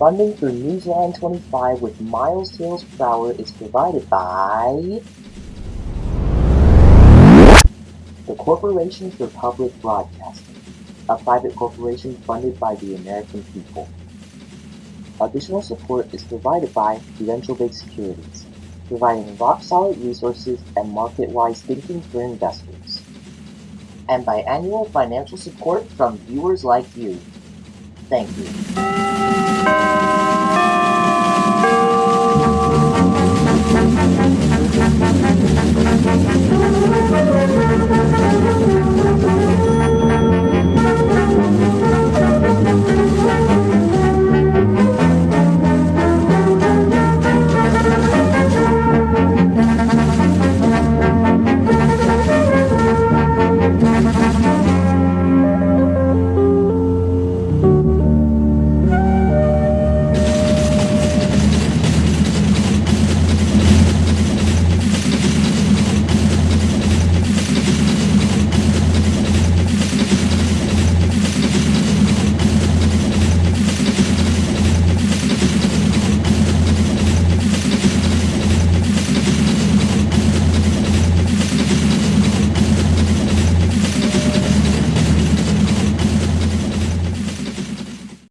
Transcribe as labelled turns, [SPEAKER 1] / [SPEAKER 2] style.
[SPEAKER 1] Funding for Newsline 25 with Miles Tales per hour is provided by the Corporation for Public Broadcasting, a private corporation funded by the American people. Additional support is provided by Prudential-Bache Securities, providing rock-solid resources and market-wise thinking for investors. And by annual financial support from viewers like you. Thank you.